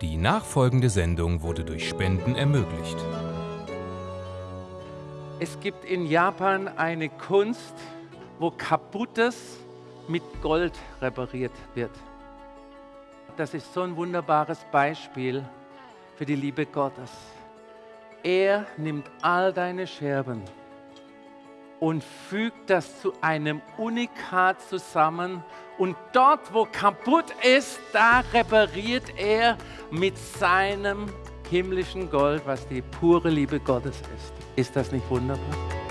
Die nachfolgende Sendung wurde durch Spenden ermöglicht. Es gibt in Japan eine Kunst, wo Kaputtes mit Gold repariert wird. Das ist so ein wunderbares Beispiel für die Liebe Gottes. Er nimmt all deine Scherben und fügt das zu einem Unikat zusammen. Und dort, wo kaputt ist, da repariert er mit seinem himmlischen Gold, was die pure Liebe Gottes ist. Ist das nicht wunderbar?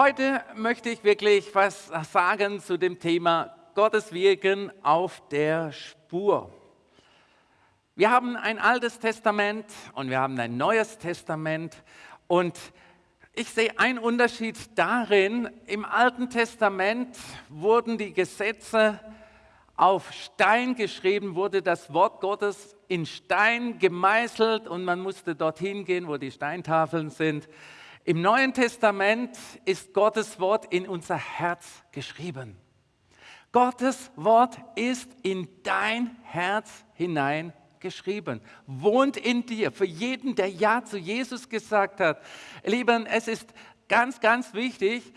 Heute möchte ich wirklich was sagen zu dem Thema Gottes Wirken auf der Spur. Wir haben ein altes Testament und wir haben ein neues Testament und ich sehe einen Unterschied darin, im Alten Testament wurden die Gesetze auf Stein geschrieben, wurde das Wort Gottes in Stein gemeißelt und man musste dorthin gehen, wo die Steintafeln sind. Im Neuen Testament ist Gottes Wort in unser Herz geschrieben. Gottes Wort ist in dein Herz hinein geschrieben, wohnt in dir. Für jeden, der Ja zu Jesus gesagt hat. Lieben, es ist ganz, ganz wichtig,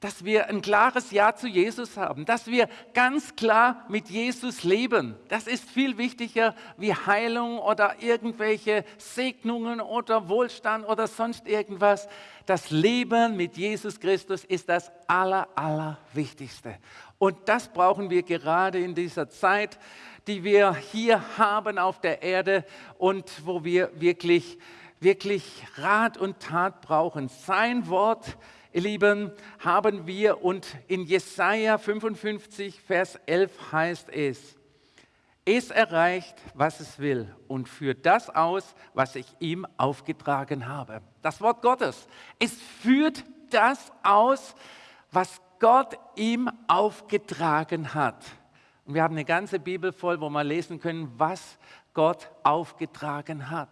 dass wir ein klares Ja zu Jesus haben, dass wir ganz klar mit Jesus leben. Das ist viel wichtiger wie Heilung oder irgendwelche Segnungen oder Wohlstand oder sonst irgendwas. Das Leben mit Jesus Christus ist das Aller, Allerwichtigste. Und das brauchen wir gerade in dieser Zeit, die wir hier haben auf der Erde und wo wir wirklich, wirklich Rat und Tat brauchen. Sein Wort Ihr Lieben, haben wir und in Jesaja 55, Vers 11 heißt es, es erreicht, was es will und führt das aus, was ich ihm aufgetragen habe. Das Wort Gottes. Es führt das aus, was Gott ihm aufgetragen hat. Und wir haben eine ganze Bibel voll, wo wir lesen können, was Gott aufgetragen hat.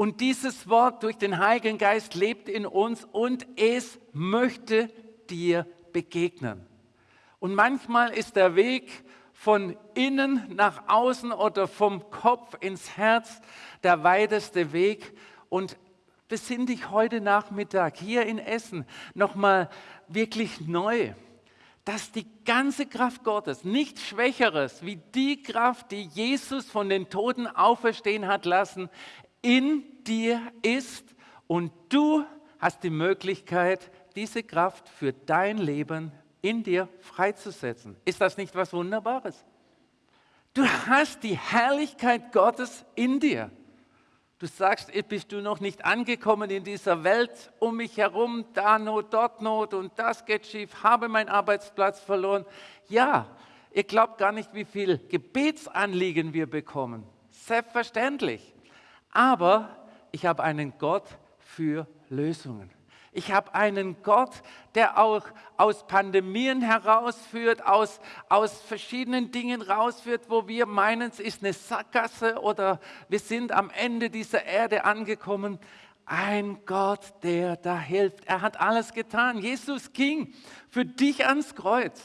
Und dieses Wort durch den Heiligen Geist lebt in uns und es möchte dir begegnen. Und manchmal ist der Weg von innen nach außen oder vom Kopf ins Herz der weiteste Weg. Und besinn dich heute Nachmittag hier in Essen nochmal wirklich neu, dass die ganze Kraft Gottes, nichts Schwächeres wie die Kraft, die Jesus von den Toten auferstehen hat lassen, in dir ist und du hast die Möglichkeit, diese Kraft für dein Leben in dir freizusetzen. Ist das nicht was Wunderbares? Du hast die Herrlichkeit Gottes in dir. Du sagst, bist du noch nicht angekommen in dieser Welt um mich herum, da Not, dort Not und das geht schief, habe meinen Arbeitsplatz verloren. Ja, ihr glaubt gar nicht, wie viel Gebetsanliegen wir bekommen. Selbstverständlich. Aber ich habe einen Gott für Lösungen. Ich habe einen Gott, der auch aus Pandemien herausführt, aus, aus verschiedenen Dingen rausführt, wo wir meinen, es ist eine Sackgasse oder wir sind am Ende dieser Erde angekommen. Ein Gott, der da hilft. Er hat alles getan. Jesus ging für dich ans Kreuz.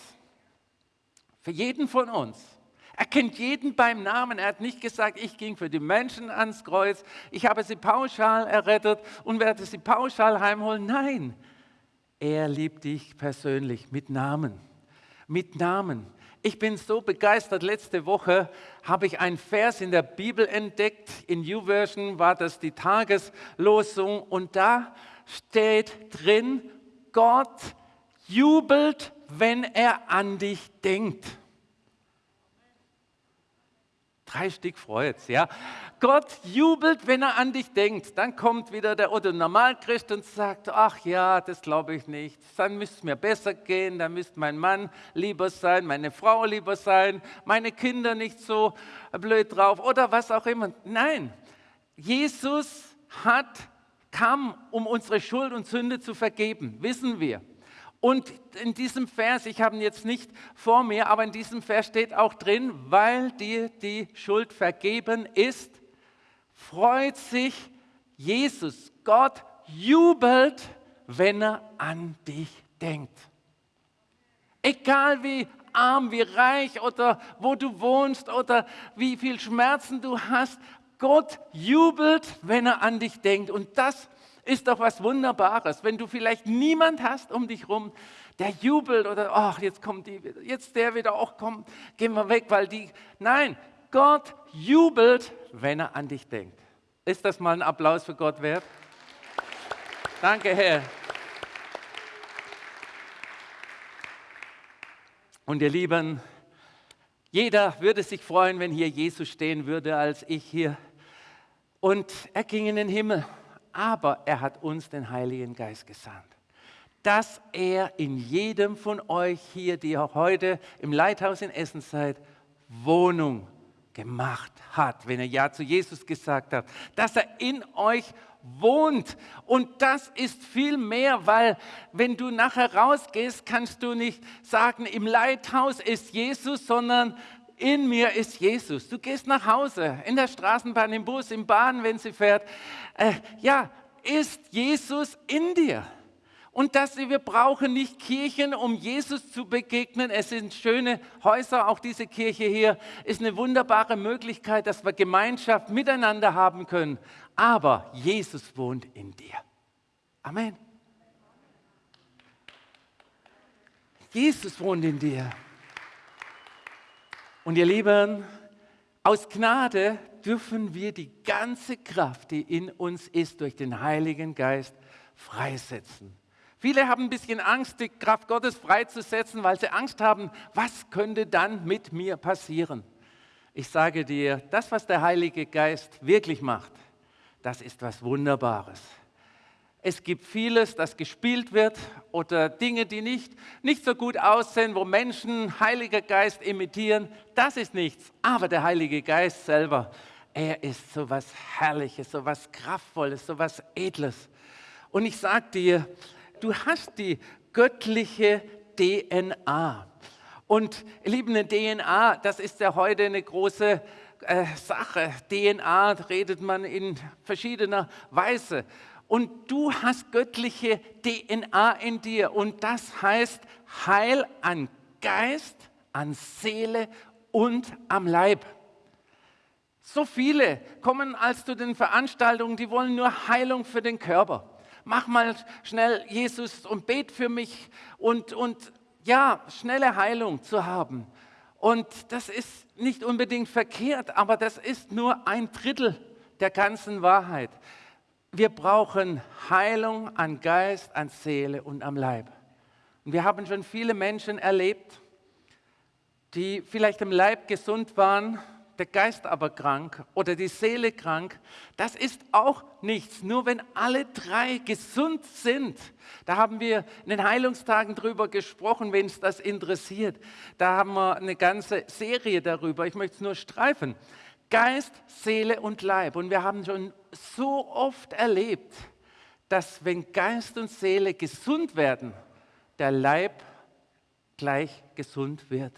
Für jeden von uns. Er kennt jeden beim Namen. Er hat nicht gesagt, ich ging für die Menschen ans Kreuz, ich habe sie pauschal errettet und werde sie pauschal heimholen. Nein, er liebt dich persönlich mit Namen. Mit Namen. Ich bin so begeistert. Letzte Woche habe ich einen Vers in der Bibel entdeckt. In YouVersion war das die Tageslosung und da steht drin, Gott jubelt, wenn er an dich denkt. Stück freut's, ja. Gott jubelt, wenn er an dich denkt. Dann kommt wieder der Otto Normalchrist und sagt, ach ja, das glaube ich nicht. Dann müsste es mir besser gehen, dann müsste mein Mann lieber sein, meine Frau lieber sein, meine Kinder nicht so blöd drauf oder was auch immer. Nein, Jesus hat kam, um unsere Schuld und Sünde zu vergeben, wissen wir. Und in diesem Vers, ich habe ihn jetzt nicht vor mir, aber in diesem Vers steht auch drin, weil dir die Schuld vergeben ist, freut sich Jesus, Gott jubelt, wenn er an dich denkt. Egal wie arm, wie reich oder wo du wohnst oder wie viel Schmerzen du hast, Gott jubelt, wenn er an dich denkt. Und das ist doch was Wunderbares, wenn du vielleicht niemand hast um dich rum, der jubelt oder ach, jetzt kommt die, jetzt der wieder, auch kommt, gehen wir weg, weil die. Nein, Gott jubelt, wenn er an dich denkt. Ist das mal ein Applaus für Gott wert? Danke, Herr. Und ihr Lieben, jeder würde sich freuen, wenn hier Jesus stehen würde, als ich hier. Und er ging in den Himmel, aber er hat uns den Heiligen Geist gesandt, dass er in jedem von euch hier, die auch heute im Leithaus in Essen seid, Wohnung gemacht hat, wenn er Ja zu Jesus gesagt hat, dass er in euch wohnt. Und das ist viel mehr, weil wenn du nachher rausgehst, kannst du nicht sagen, im Leithaus ist Jesus, sondern in mir ist Jesus. Du gehst nach Hause, in der Straßenbahn, im Bus, im Bahn, wenn sie fährt. Äh, ja, ist Jesus in dir? Und dass wir brauchen nicht Kirchen, um Jesus zu begegnen. Es sind schöne Häuser, auch diese Kirche hier ist eine wunderbare Möglichkeit, dass wir Gemeinschaft miteinander haben können. Aber Jesus wohnt in dir. Amen. Jesus wohnt in dir. Und ihr Lieben, aus Gnade dürfen wir die ganze Kraft, die in uns ist, durch den Heiligen Geist freisetzen. Viele haben ein bisschen Angst, die Kraft Gottes freizusetzen, weil sie Angst haben, was könnte dann mit mir passieren? Ich sage dir, das, was der Heilige Geist wirklich macht, das ist was Wunderbares. Es gibt vieles, das gespielt wird oder Dinge, die nicht, nicht so gut aussehen, wo Menschen Heiliger Geist imitieren. Das ist nichts. Aber der Heilige Geist selber, er ist so was Herrliches, so was Kraftvolles, so was Edles. Und ich sage dir, du hast die göttliche DNA. Und liebe DNA, das ist ja heute eine große äh, Sache. DNA redet man in verschiedener Weise. Und du hast göttliche DNA in dir. Und das heißt Heil an Geist, an Seele und am Leib. So viele kommen als zu den Veranstaltungen, die wollen nur Heilung für den Körper mach mal schnell Jesus und bet für mich und, und ja, schnelle Heilung zu haben. Und das ist nicht unbedingt verkehrt, aber das ist nur ein Drittel der ganzen Wahrheit. Wir brauchen Heilung an Geist, an Seele und am Leib. Und wir haben schon viele Menschen erlebt, die vielleicht im Leib gesund waren, der Geist aber krank oder die Seele krank, das ist auch nichts. Nur wenn alle drei gesund sind, da haben wir in den Heilungstagen drüber gesprochen, wenn es das interessiert. Da haben wir eine ganze Serie darüber. Ich möchte es nur streifen. Geist, Seele und Leib. Und wir haben schon so oft erlebt, dass wenn Geist und Seele gesund werden, der Leib gleich gesund wird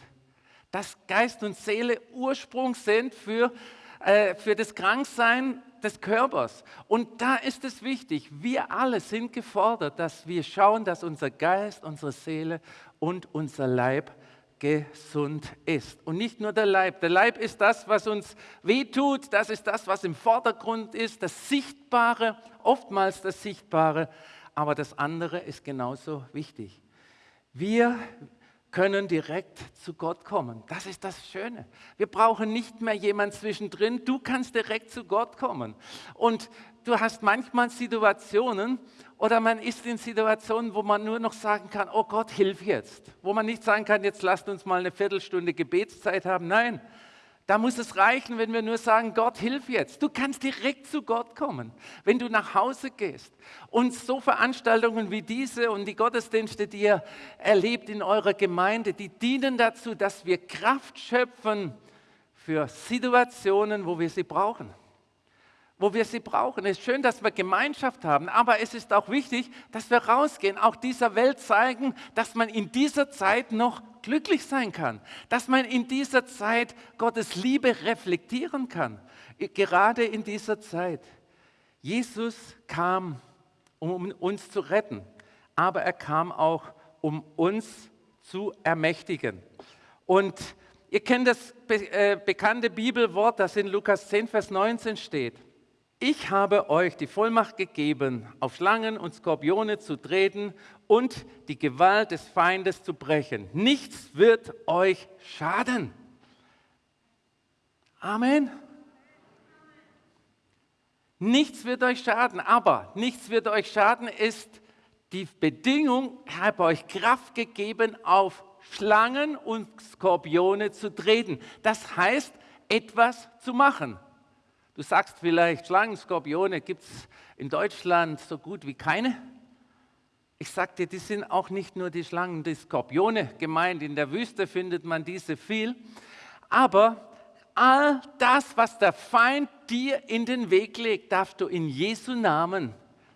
dass Geist und Seele Ursprung sind für, äh, für das Kranksein des Körpers. Und da ist es wichtig, wir alle sind gefordert, dass wir schauen, dass unser Geist, unsere Seele und unser Leib gesund ist. Und nicht nur der Leib. Der Leib ist das, was uns wehtut, das ist das, was im Vordergrund ist, das Sichtbare, oftmals das Sichtbare, aber das andere ist genauso wichtig. Wir können direkt zu Gott kommen. Das ist das Schöne. Wir brauchen nicht mehr jemand zwischendrin. Du kannst direkt zu Gott kommen. Und du hast manchmal Situationen oder man ist in Situationen, wo man nur noch sagen kann, oh Gott, hilf jetzt. Wo man nicht sagen kann, jetzt lasst uns mal eine Viertelstunde Gebetszeit haben. Nein, da muss es reichen, wenn wir nur sagen, Gott, hilf jetzt. Du kannst direkt zu Gott kommen, wenn du nach Hause gehst. Und so Veranstaltungen wie diese und die Gottesdienste, die ihr erlebt in eurer Gemeinde, die dienen dazu, dass wir Kraft schöpfen für Situationen, wo wir sie brauchen. Wo wir sie brauchen. Es ist schön, dass wir Gemeinschaft haben, aber es ist auch wichtig, dass wir rausgehen, auch dieser Welt zeigen, dass man in dieser Zeit noch glücklich sein kann, dass man in dieser Zeit Gottes Liebe reflektieren kann, gerade in dieser Zeit. Jesus kam, um uns zu retten, aber er kam auch, um uns zu ermächtigen. Und ihr kennt das äh, bekannte Bibelwort, das in Lukas 10, Vers 19 steht. Ich habe euch die Vollmacht gegeben, auf Schlangen und Skorpione zu treten und die Gewalt des Feindes zu brechen. Nichts wird euch schaden. Amen. Nichts wird euch schaden, aber nichts wird euch schaden ist die Bedingung, ich habe euch Kraft gegeben, auf Schlangen und Skorpione zu treten. Das heißt, etwas zu machen. Du sagst vielleicht, Schlangen, Skorpione gibt es in Deutschland so gut wie keine. Ich dir, die sind auch nicht nur die Schlangen, die Skorpione gemeint. In der Wüste findet man diese viel. Aber all das, was der Feind dir in den Weg legt, darfst du in Jesu Namen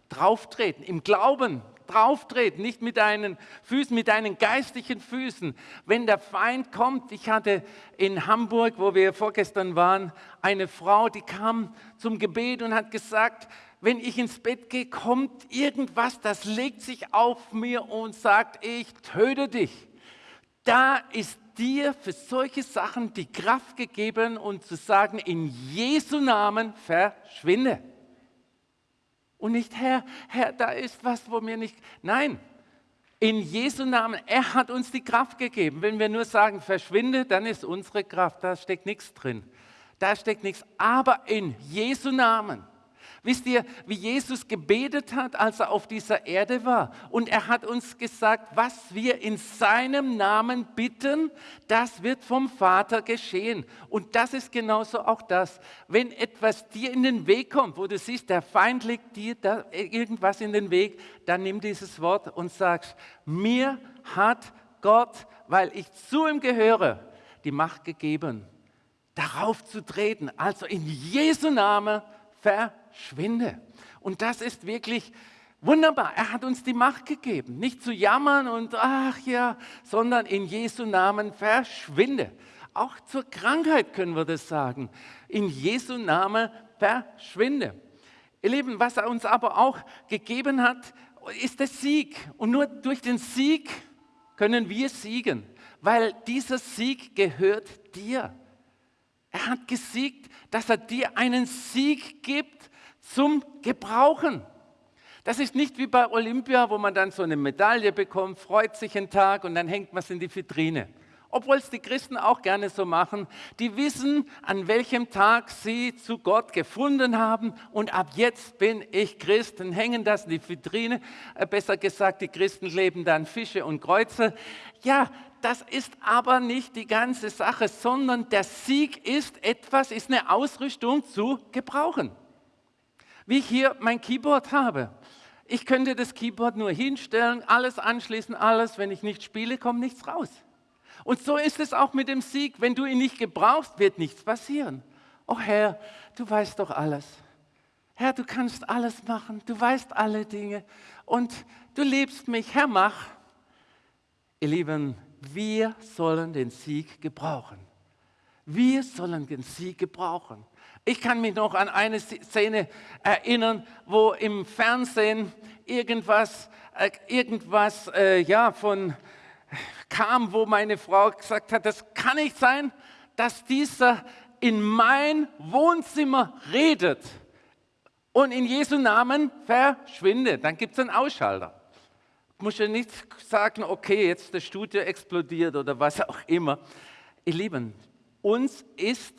drauftreten, im Glauben drauftreten, nicht mit deinen Füßen, mit deinen geistlichen Füßen. Wenn der Feind kommt, ich hatte in Hamburg, wo wir vorgestern waren, eine Frau, die kam zum Gebet und hat gesagt, wenn ich ins Bett gehe, kommt irgendwas, das legt sich auf mir und sagt, ich töte dich. Da ist dir für solche Sachen die Kraft gegeben und zu sagen, in Jesu Namen verschwinde. Und nicht, Herr, Herr, da ist was, wo mir nicht. Nein, in Jesu Namen, er hat uns die Kraft gegeben. Wenn wir nur sagen, verschwinde, dann ist unsere Kraft, da steckt nichts drin. Da steckt nichts. Aber in Jesu Namen Wisst ihr, wie Jesus gebetet hat, als er auf dieser Erde war? Und er hat uns gesagt, was wir in seinem Namen bitten, das wird vom Vater geschehen. Und das ist genauso auch das. Wenn etwas dir in den Weg kommt, wo du siehst, der Feind legt dir irgendwas in den Weg, dann nimm dieses Wort und sagst, mir hat Gott, weil ich zu ihm gehöre, die Macht gegeben, darauf zu treten. Also in Jesu Namen verschwinde. Und das ist wirklich wunderbar. Er hat uns die Macht gegeben, nicht zu jammern und ach ja, sondern in Jesu Namen verschwinde. Auch zur Krankheit können wir das sagen. In Jesu Namen verschwinde. Ihr Lieben, was er uns aber auch gegeben hat, ist der Sieg. Und nur durch den Sieg können wir siegen, weil dieser Sieg gehört dir. Er hat gesiegt, dass er dir einen Sieg gibt zum Gebrauchen. Das ist nicht wie bei Olympia, wo man dann so eine Medaille bekommt, freut sich einen Tag und dann hängt man es in die Vitrine. Obwohl es die Christen auch gerne so machen. Die wissen, an welchem Tag sie zu Gott gefunden haben und ab jetzt bin ich Christ und hängen das in die Vitrine. Äh, besser gesagt, die Christen leben dann Fische und Kreuze. Ja, das ist aber nicht die ganze Sache, sondern der Sieg ist etwas, ist eine Ausrüstung zu gebrauchen. Wie ich hier mein Keyboard habe. Ich könnte das Keyboard nur hinstellen, alles anschließen, alles. Wenn ich nicht spiele, kommt nichts raus. Und so ist es auch mit dem Sieg. Wenn du ihn nicht gebrauchst, wird nichts passieren. Oh Herr, du weißt doch alles. Herr, du kannst alles machen. Du weißt alle Dinge. Und du liebst mich. Herr, mach. Ihr Lieben, wir sollen den Sieg gebrauchen. Wir sollen den Sieg gebrauchen. Ich kann mich noch an eine Szene erinnern, wo im Fernsehen irgendwas, äh, irgendwas äh, ja, von kam, wo meine Frau gesagt hat, das kann nicht sein, dass dieser in mein Wohnzimmer redet und in Jesu Namen verschwindet. Dann gibt es einen Ausschalter muss ja nicht sagen, okay, jetzt das Studio explodiert oder was auch immer. Ihr Lieben, uns ist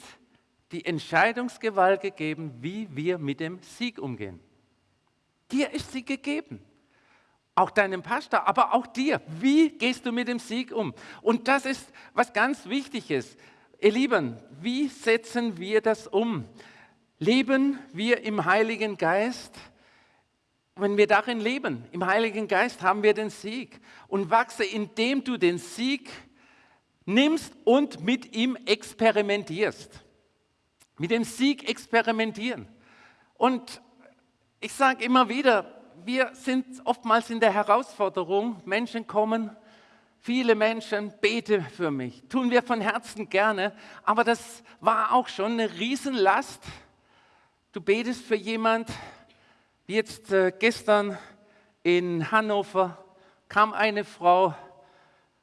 die Entscheidungsgewalt gegeben, wie wir mit dem Sieg umgehen. Dir ist sie gegeben. Auch deinem Pastor, aber auch dir. Wie gehst du mit dem Sieg um? Und das ist was ganz Wichtiges. Ihr Lieben, wie setzen wir das um? Leben wir im Heiligen Geist? wenn wir darin leben, im Heiligen Geist, haben wir den Sieg und wachse, indem du den Sieg nimmst und mit ihm experimentierst. Mit dem Sieg experimentieren. Und ich sage immer wieder, wir sind oftmals in der Herausforderung, Menschen kommen, viele Menschen, bete für mich. Tun wir von Herzen gerne, aber das war auch schon eine Riesenlast. Du betest für jemand, wie jetzt äh, gestern in Hannover kam eine Frau,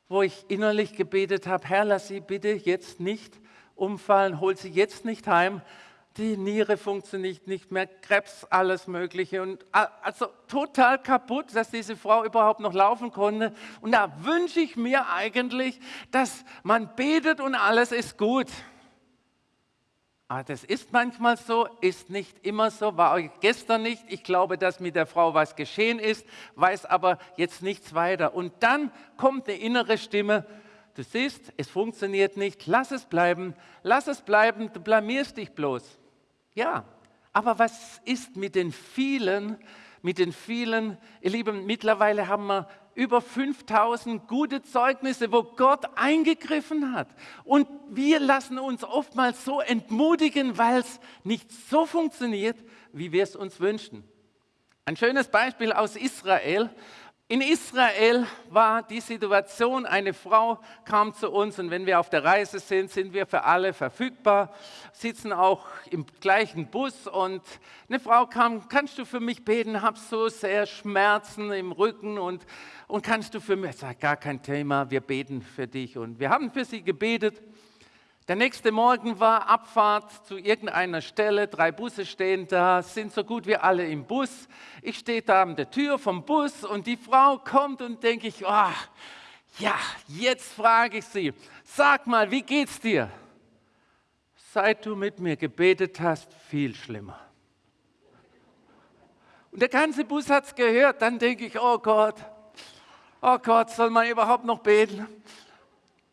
wo ich innerlich gebetet habe, Herr, lass sie bitte jetzt nicht umfallen, hol sie jetzt nicht heim, die Niere funktioniert nicht mehr, Krebs, alles Mögliche. Und also total kaputt, dass diese Frau überhaupt noch laufen konnte. Und da wünsche ich mir eigentlich, dass man betet und alles ist gut. Aber das ist manchmal so, ist nicht immer so, war gestern nicht. Ich glaube, dass mit der Frau was geschehen ist, weiß aber jetzt nichts weiter. Und dann kommt eine innere Stimme, du siehst, es funktioniert nicht, lass es bleiben, lass es bleiben, du blamierst dich bloß. Ja, aber was ist mit den vielen, mit den vielen, ihr Lieben, mittlerweile haben wir über 5000 gute Zeugnisse, wo Gott eingegriffen hat. Und wir lassen uns oftmals so entmutigen, weil es nicht so funktioniert, wie wir es uns wünschen. Ein schönes Beispiel aus Israel. In Israel war die Situation, eine Frau kam zu uns und wenn wir auf der Reise sind, sind wir für alle verfügbar, sitzen auch im gleichen Bus und eine Frau kam, kannst du für mich beten, hab so sehr Schmerzen im Rücken und, und kannst du für mich, ich sage, gar kein Thema, wir beten für dich. Und wir haben für sie gebetet der nächste Morgen war Abfahrt zu irgendeiner Stelle, drei Busse stehen da, sind so gut wie alle im Bus. Ich stehe da an der Tür vom Bus und die Frau kommt und denke ich, oh, ja, jetzt frage ich sie, sag mal, wie geht's dir? Seit du mit mir gebetet hast, viel schlimmer. Und der ganze Bus hat es gehört, dann denke ich, oh Gott, oh Gott, soll man überhaupt noch beten?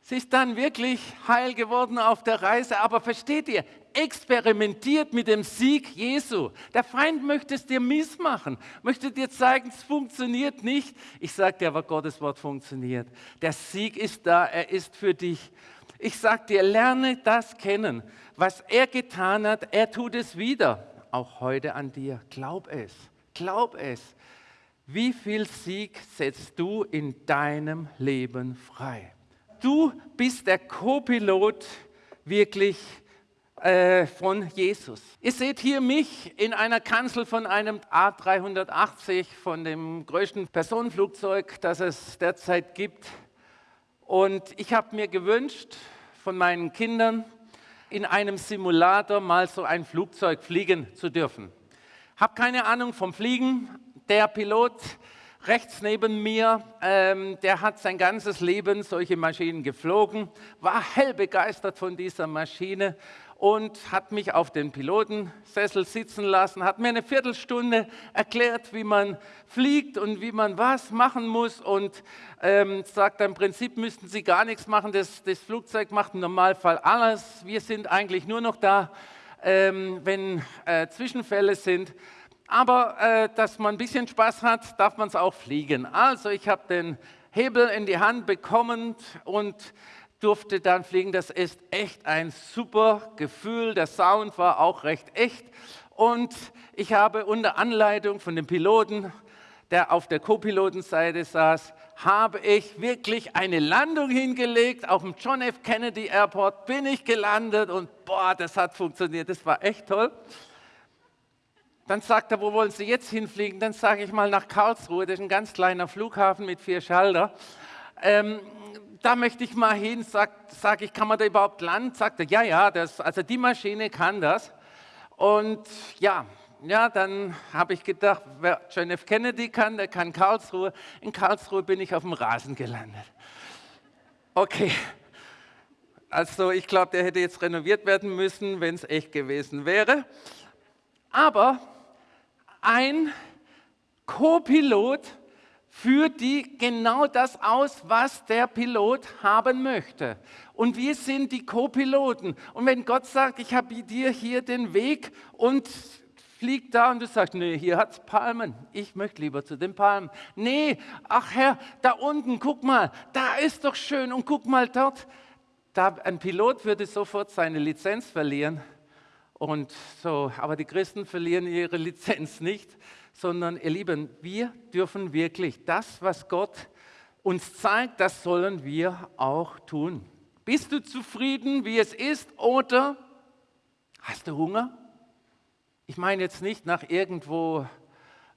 Sie ist dann wirklich heil geworden auf der Reise. Aber versteht ihr, experimentiert mit dem Sieg Jesu. Der Feind möchte es dir missmachen, möchte dir zeigen, es funktioniert nicht. Ich sage dir aber, Gottes Wort funktioniert. Der Sieg ist da, er ist für dich. Ich sage dir, lerne das kennen. Was er getan hat, er tut es wieder. Auch heute an dir. Glaub es, glaub es. Wie viel Sieg setzt du in deinem Leben frei? Du bist der Co-Pilot wirklich äh, von Jesus. Ihr seht hier mich in einer Kanzel von einem A380, von dem größten Personenflugzeug, das es derzeit gibt. Und ich habe mir gewünscht von meinen Kindern, in einem Simulator mal so ein Flugzeug fliegen zu dürfen. Habe keine Ahnung vom Fliegen. Der Pilot rechts neben mir, ähm, der hat sein ganzes Leben solche Maschinen geflogen, war hell begeistert von dieser Maschine und hat mich auf den Pilotensessel sitzen lassen, hat mir eine Viertelstunde erklärt, wie man fliegt und wie man was machen muss und ähm, sagt, im Prinzip müssten Sie gar nichts machen, das, das Flugzeug macht im Normalfall alles. Wir sind eigentlich nur noch da, ähm, wenn äh, Zwischenfälle sind aber äh, dass man ein bisschen Spaß hat, darf man es auch fliegen. Also ich habe den Hebel in die Hand bekommen und durfte dann fliegen. Das ist echt ein super Gefühl. Der Sound war auch recht echt. Und ich habe unter Anleitung von dem Piloten, der auf der Co-Pilotenseite saß, habe ich wirklich eine Landung hingelegt. Auf dem John F. Kennedy Airport bin ich gelandet und boah, das hat funktioniert. Das war echt toll. Dann sagt er, wo wollen Sie jetzt hinfliegen? Dann sage ich mal nach Karlsruhe, das ist ein ganz kleiner Flughafen mit vier Schalter. Ähm, da möchte ich mal hin, sage sag ich, kann man da überhaupt landen? Sagt er, ja, ja, das, also die Maschine kann das. Und ja, ja, dann habe ich gedacht, wer John F. Kennedy kann, der kann Karlsruhe. In Karlsruhe bin ich auf dem Rasen gelandet. Okay, also ich glaube, der hätte jetzt renoviert werden müssen, wenn es echt gewesen wäre. Aber ein Co-Pilot führt die genau das aus, was der Pilot haben möchte. Und wir sind die Co-Piloten. Und wenn Gott sagt, ich habe dir hier den Weg und fliegt da und du sagst, nee, hier hat es Palmen. Ich möchte lieber zu den Palmen. Nee, ach Herr, da unten, guck mal, da ist doch schön und guck mal dort. Da, ein Pilot würde sofort seine Lizenz verlieren Und so, aber die Christen verlieren ihre Lizenz nicht, sondern ihr Lieben, wir dürfen wirklich das, was Gott uns zeigt, das sollen wir auch tun. Bist du zufrieden, wie es ist, oder hast du Hunger? Ich meine jetzt nicht nach irgendwo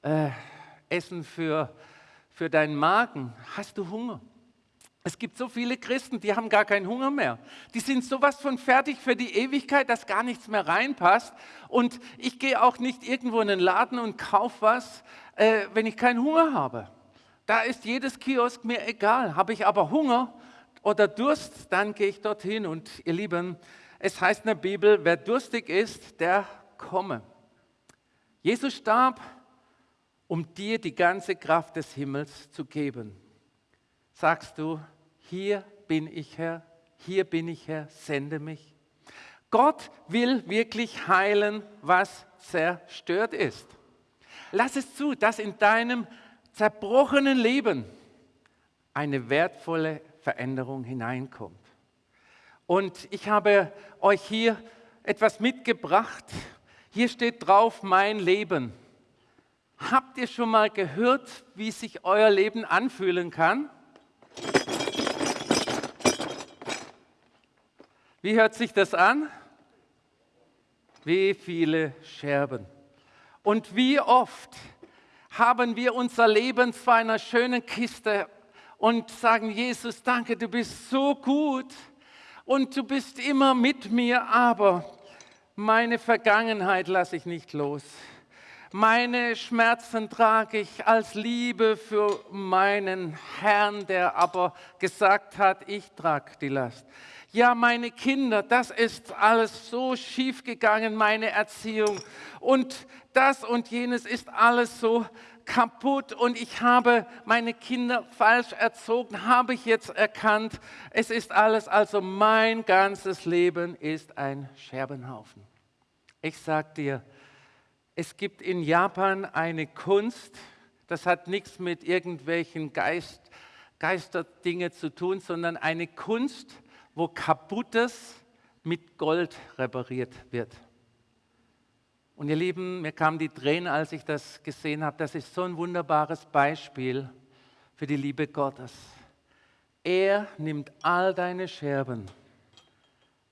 äh, Essen für, für deinen Magen. Hast du Hunger? Es gibt so viele Christen, die haben gar keinen Hunger mehr. Die sind sowas von fertig für die Ewigkeit, dass gar nichts mehr reinpasst. Und ich gehe auch nicht irgendwo in den Laden und kaufe was, äh, wenn ich keinen Hunger habe. Da ist jedes Kiosk mir egal. Habe ich aber Hunger oder Durst, dann gehe ich dorthin. Und ihr Lieben, es heißt in der Bibel, wer durstig ist, der komme. Jesus starb, um dir die ganze Kraft des Himmels zu geben sagst du, hier bin ich Herr, hier bin ich Herr, sende mich. Gott will wirklich heilen, was zerstört ist. Lass es zu, dass in deinem zerbrochenen Leben eine wertvolle Veränderung hineinkommt. Und ich habe euch hier etwas mitgebracht. Hier steht drauf, mein Leben. Habt ihr schon mal gehört, wie sich euer Leben anfühlen kann? Wie hört sich das an? Wie viele Scherben. Und wie oft haben wir unser Leben zu einer schönen Kiste und sagen, Jesus, danke, du bist so gut und du bist immer mit mir, aber meine Vergangenheit lasse ich nicht los. Meine Schmerzen trage ich als Liebe für meinen Herrn, der aber gesagt hat, ich trage die Last ja, meine Kinder, das ist alles so schief gegangen, meine Erziehung und das und jenes ist alles so kaputt und ich habe meine Kinder falsch erzogen, habe ich jetzt erkannt. Es ist alles, also mein ganzes Leben ist ein Scherbenhaufen. Ich sage dir, es gibt in Japan eine Kunst, das hat nichts mit irgendwelchen Geist, Geisterdinge zu tun, sondern eine Kunst, wo kaputtes mit Gold repariert wird. Und ihr Lieben, mir kamen die Tränen, als ich das gesehen habe. Das ist so ein wunderbares Beispiel für die Liebe Gottes. Er nimmt all deine Scherben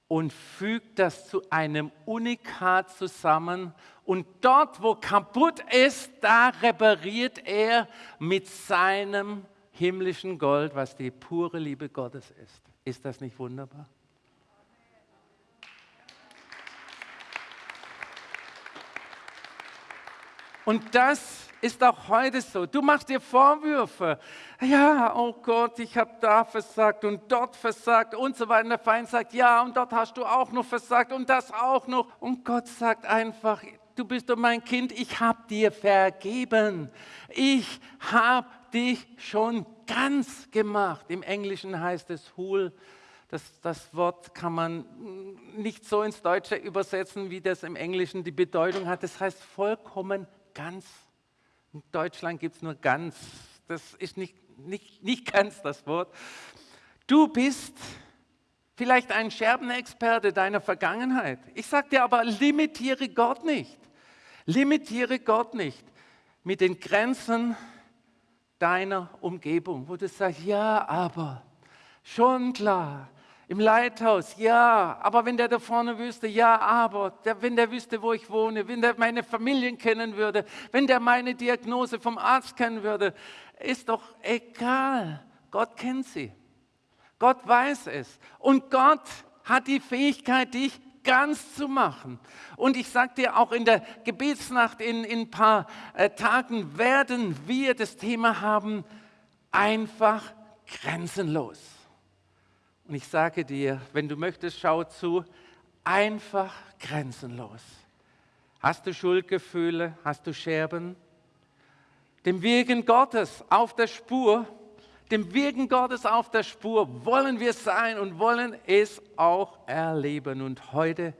und fügt das zu einem Unikat zusammen. Und dort, wo kaputt ist, da repariert er mit seinem himmlischen Gold, was die pure Liebe Gottes ist. Ist das nicht wunderbar? Und das ist auch heute so. Du machst dir Vorwürfe. Ja, oh Gott, ich habe da versagt und dort versagt und so weiter. Und der Feind sagt, ja, und dort hast du auch noch versagt und das auch noch. Und Gott sagt einfach, du bist doch mein Kind, ich habe dir vergeben. Ich habe dich schon ganz gemacht. Im Englischen heißt es whole. Das, das Wort kann man nicht so ins Deutsche übersetzen, wie das im Englischen die Bedeutung hat. Das heißt vollkommen ganz. In Deutschland gibt es nur ganz. Das ist nicht, nicht, nicht ganz das Wort. Du bist vielleicht ein Scherbenexperte deiner Vergangenheit. Ich sage dir aber, limitiere Gott nicht. Limitiere Gott nicht mit den Grenzen deiner Umgebung, wo du sagst, ja, aber, schon klar, im Leithaus, ja, aber wenn der da vorne wüsste, ja, aber, der, wenn der wüsste, wo ich wohne, wenn der meine Familien kennen würde, wenn der meine Diagnose vom Arzt kennen würde, ist doch egal. Gott kennt sie. Gott weiß es. Und Gott hat die Fähigkeit, dich ganz zu machen. Und ich sage dir, auch in der Gebetsnacht in, in ein paar äh, Tagen werden wir das Thema haben, einfach grenzenlos. Und ich sage dir, wenn du möchtest, schau zu, einfach grenzenlos. Hast du Schuldgefühle? Hast du Scherben? Dem Wirken Gottes auf der Spur dem Wirken Gottes auf der Spur wollen wir sein und wollen es auch erleben. Und heute,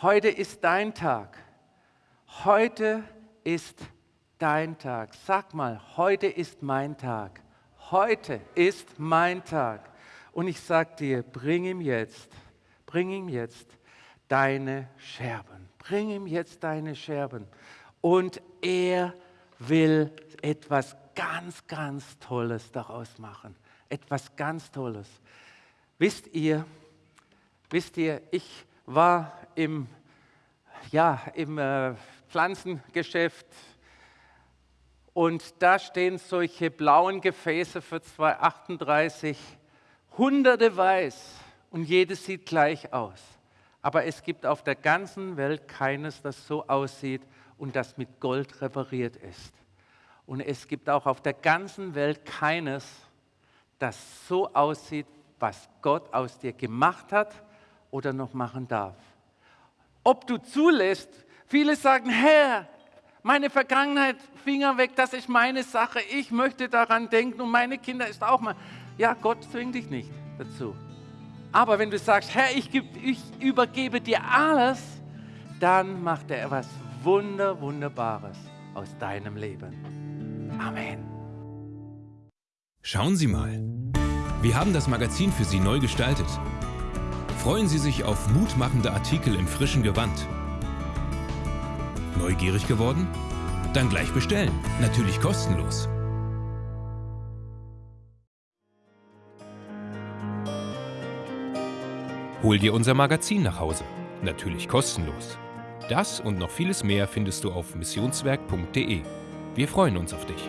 heute ist dein Tag. Heute ist dein Tag. Sag mal, heute ist mein Tag. Heute ist mein Tag. Und ich sag dir, bring ihm jetzt, bring ihm jetzt deine Scherben. bring ihm jetzt deine Scherben. Und er will etwas ganz, ganz Tolles daraus machen. Etwas ganz Tolles. Wisst ihr, wisst ihr, ich war im, ja, im äh, Pflanzengeschäft und da stehen solche blauen Gefäße für 2,38, hunderte weiß und jedes sieht gleich aus. Aber es gibt auf der ganzen Welt keines, das so aussieht und das mit Gold repariert ist. Und es gibt auch auf der ganzen Welt keines, das so aussieht, was Gott aus dir gemacht hat oder noch machen darf. Ob du zulässt, viele sagen, Herr, meine Vergangenheit, Finger weg, das ist meine Sache, ich möchte daran denken und meine Kinder ist auch mal. Ja, Gott zwingt dich nicht dazu. Aber wenn du sagst, Herr, ich, ich übergebe dir alles, dann macht er etwas Wunder, Wunderbares aus deinem Leben. Amen. Schauen Sie mal. Wir haben das Magazin für Sie neu gestaltet. Freuen Sie sich auf mutmachende Artikel im frischen Gewand. Neugierig geworden? Dann gleich bestellen. Natürlich kostenlos. Hol dir unser Magazin nach Hause. Natürlich kostenlos. Das und noch vieles mehr findest du auf missionswerk.de. Wir freuen uns auf dich.